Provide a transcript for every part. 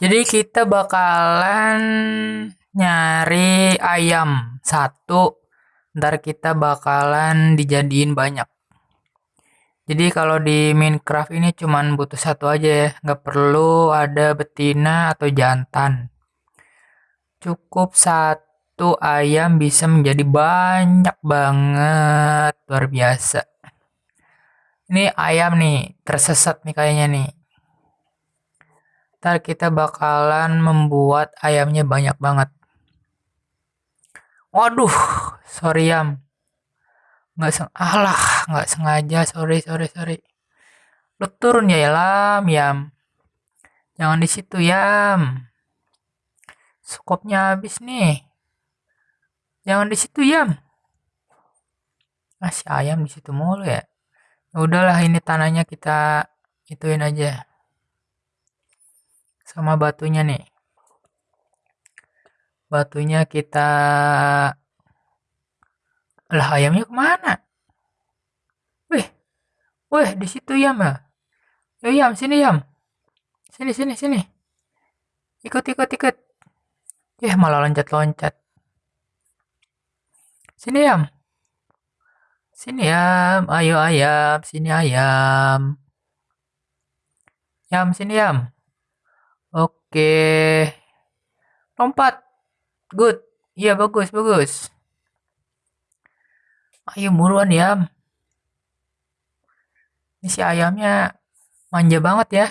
Jadi kita bakalan nyari ayam satu, ntar kita bakalan dijadiin banyak. Jadi kalau di Minecraft ini cuman butuh satu aja ya, nggak perlu ada betina atau jantan. Cukup satu ayam bisa menjadi banyak banget, luar biasa. Ini ayam nih, tersesat nih kayaknya nih. Ntar kita bakalan membuat ayamnya banyak banget. Waduh, sorry yam. Nggak seng alah, nggak sengaja, sorry, sorry, sorry. Lu turun ya, Lam, yam. Jangan di situ, yam. Skopnya habis nih. Jangan di situ, yam. Masih ayam di situ mulu ya. ya udahlah, ini tanahnya kita ituin aja. Sama batunya nih. Batunya kita lah ayamnya ke mana? Wih, wih di situ ya. Yo yam sini yam. Sini sini sini. Ikut ikut ikut. Ya malah loncat loncat. Sini yam. Sini yam. Ayo ayam. Sini ayam. Yam sini yam. Oke. Lompat. Good. Iya bagus bagus. Ayo buruan ya. Ini si ayamnya manja banget ya.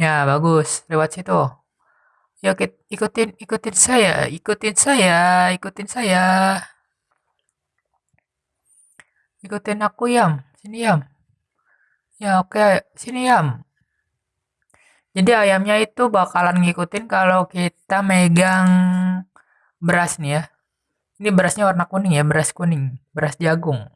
Ya, bagus. Lewat situ. Yuk ikutin ikutin saya, ikutin saya, ikutin saya. Ikutin aku, Yam. Sini, Yam. Ya, oke. Sini, Yam. Jadi ayamnya itu bakalan ngikutin kalau kita megang beras nih ya. Ini berasnya warna kuning ya, beras kuning, beras jagung.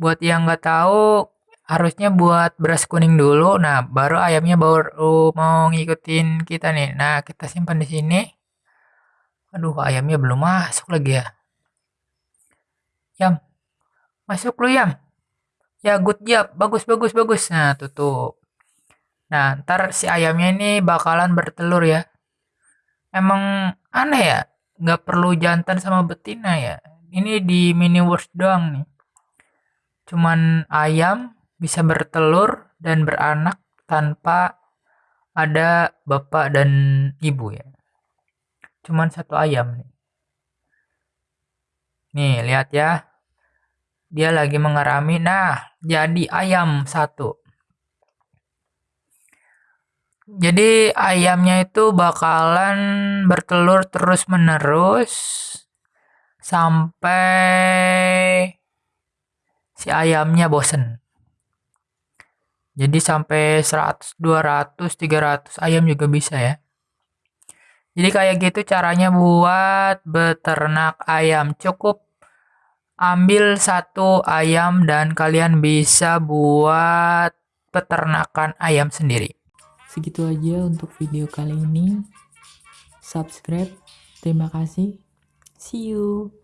Buat yang nggak tahu, harusnya buat beras kuning dulu. Nah, baru ayamnya baru mau ngikutin kita nih. Nah, kita simpan di sini. Aduh, ayamnya belum masuk lagi ya. Yam, masuk lu Yam. Ya, good job. Bagus, bagus, bagus. Nah, tutup. Nah, ntar si ayamnya ini bakalan bertelur ya. Emang aneh ya? nggak perlu jantan sama betina ya. Ini di miniverse doang nih. Cuman ayam bisa bertelur dan beranak tanpa ada bapak dan ibu ya. Cuman satu ayam nih. Nih lihat ya. Dia lagi mengerami. Nah jadi ayam satu jadi ayamnya itu bakalan bertelur terus-menerus sampai si ayamnya bosen. Jadi sampai 100, 200, 300 ayam juga bisa ya. Jadi kayak gitu caranya buat beternak ayam. Cukup ambil satu ayam dan kalian bisa buat peternakan ayam sendiri. Segitu aja untuk video kali ini. Subscribe. Terima kasih. See you.